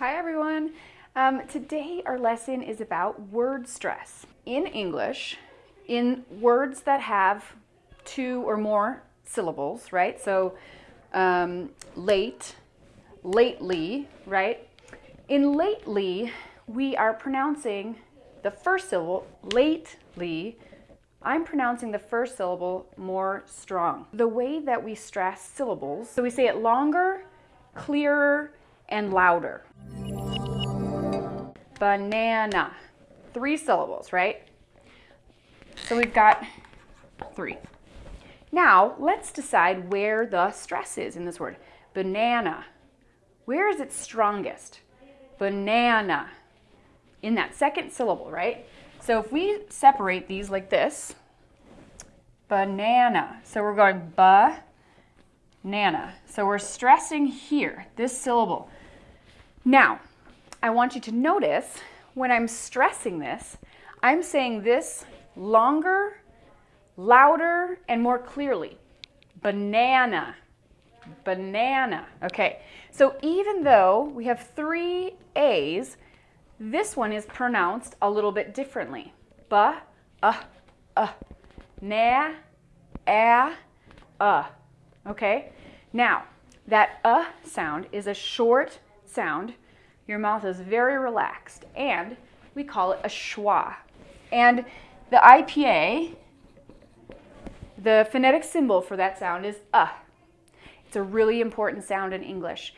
Hi everyone. Um, today our lesson is about word stress. In English, in words that have two or more syllables, right? So um, late, lately, right? In lately, we are pronouncing the first syllable, lately, I'm pronouncing the first syllable more strong. The way that we stress syllables, so we say it longer, clearer, and louder. Banana. Three syllables, right? So we've got three. Now, let's decide where the stress is in this word. Banana. Where is it strongest? Banana. In that second syllable, right? So if we separate these like this, banana. So we're going ba, nana. So we're stressing here, this syllable. Now, I want you to notice when I'm stressing this, I'm saying this longer, louder, and more clearly. Banana, banana. Okay, so even though we have three A's, this one is pronounced a little bit differently. Ba, uh, uh, na, a, uh. Okay? Now, that uh sound is a short sound. Your mouth is very relaxed, and we call it a schwa. And the IPA, the phonetic symbol for that sound is uh. It's a really important sound in English.